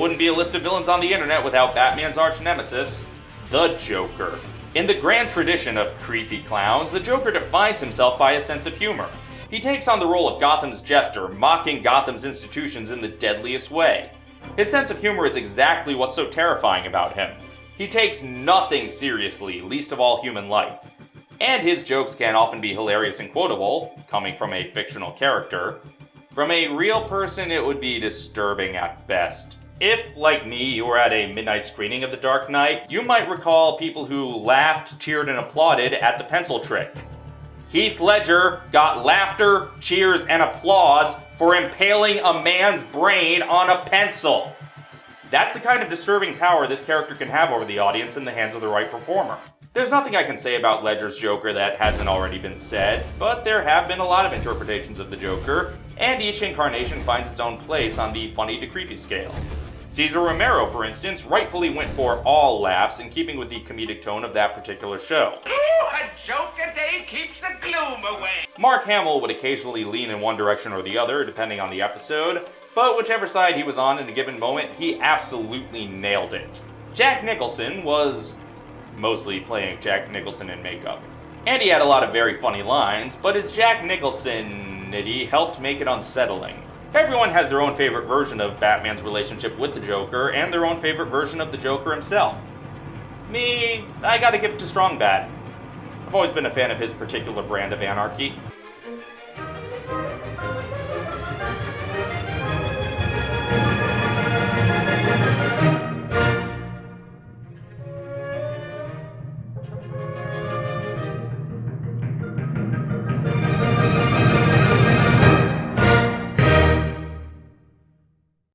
wouldn't be a list of villains on the internet without Batman's arch nemesis, the Joker. In the grand tradition of creepy clowns, the Joker defines himself by a sense of humor. He takes on the role of Gotham's jester, mocking Gotham's institutions in the deadliest way. His sense of humor is exactly what's so terrifying about him. He takes nothing seriously, least of all human life. And his jokes can often be hilarious and quotable, coming from a fictional character. From a real person, it would be disturbing at best. If, like me, you were at a midnight screening of The Dark Knight, you might recall people who laughed, cheered, and applauded at the pencil trick. Heath Ledger got laughter, cheers, and applause for impaling a man's brain on a pencil. That's the kind of disturbing power this character can have over the audience in the hands of the right performer. There's nothing I can say about Ledger's Joker that hasn't already been said, but there have been a lot of interpretations of the Joker, and each incarnation finds its own place on the funny to creepy scale. Cesar Romero, for instance, rightfully went for all laughs in keeping with the comedic tone of that particular show. Ooh, a joke a day keeps the gloom away. Mark Hamill would occasionally lean in one direction or the other, depending on the episode, but whichever side he was on in a given moment, he absolutely nailed it. Jack Nicholson was mostly playing Jack Nicholson in makeup. And he had a lot of very funny lines, but his Jack Nicholson nitty helped make it unsettling. Everyone has their own favorite version of Batman's relationship with the Joker, and their own favorite version of the Joker himself. Me, I gotta give it to Strong Bad. I've always been a fan of his particular brand of anarchy.